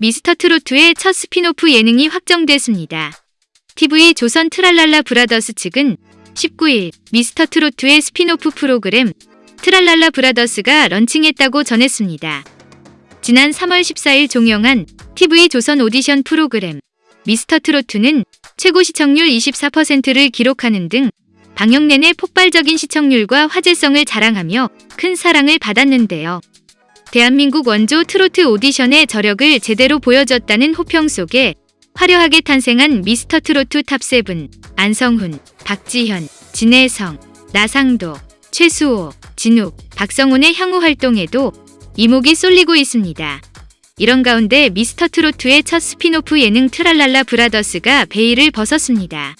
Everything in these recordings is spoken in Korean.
미스터 트로트의 첫 스핀오프 예능이 확정됐습니다. TV 조선 트랄랄라 브라더스 측은 19일 미스터 트로트의 스핀오프 프로그램 트랄랄라 브라더스가 런칭했다고 전했습니다. 지난 3월 14일 종영한 TV 조선 오디션 프로그램 미스터 트로트는 최고 시청률 24%를 기록하는 등 방영 내내 폭발적인 시청률과 화제성을 자랑하며 큰 사랑을 받았는데요. 대한민국 원조 트로트 오디션의 저력을 제대로 보여줬다는 호평 속에 화려하게 탄생한 미스터 트로트 TOP7 안성훈, 박지현, 진해성, 나상도, 최수호, 진욱, 박성온의 향후 활동에도 이목이 쏠리고 있습니다. 이런 가운데 미스터 트로트의 첫 스핀오프 예능 트랄랄라 브라더스가 베일을 벗었습니다.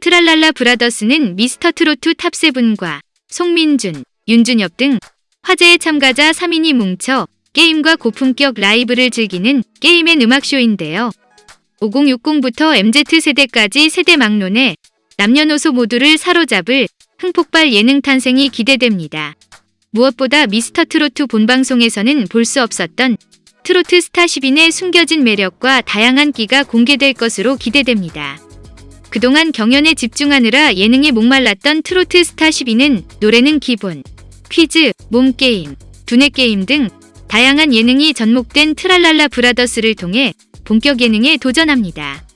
트랄랄라 브라더스는 미스터 트로트 TOP7과 송민준, 윤준엽 등 화제의 참가자 3인이 뭉쳐 게임과 고품격 라이브를 즐기는 게임의 음악쇼인데요. 5060부터 MZ세대까지 세대 막론에 남녀노소 모두를 사로잡을 흥폭발 예능 탄생이 기대됩니다. 무엇보다 미스터 트로트 본방송에서는 볼 수 없었던 트로트 스타 10인의 숨겨진 매력과 다양한 끼가 공개될 것으로 기대됩니다. 그동안 경연에 집중하느라 예능에 목말랐던 트로트 스타 10인은 노래는 기본, 퀴즈, 몸게임, 두뇌게임 등 다양한 예능이 접목된 트랄랄라 브라더스를 통해 본격 예능에 도전합니다.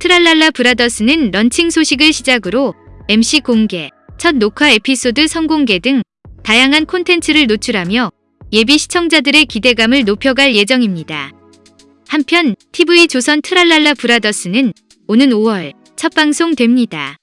트랄랄라 브라더스는 런칭 소식을 시작으로 MC 공개, 첫 녹화 에피소드 선공개 등 다양한 콘텐츠를 노출하며 예비 시청자들의 기대감을 높여갈 예정입니다. 한편 TV 조선 트랄랄라 브라더스는 오는 5월 첫 방송됩니다.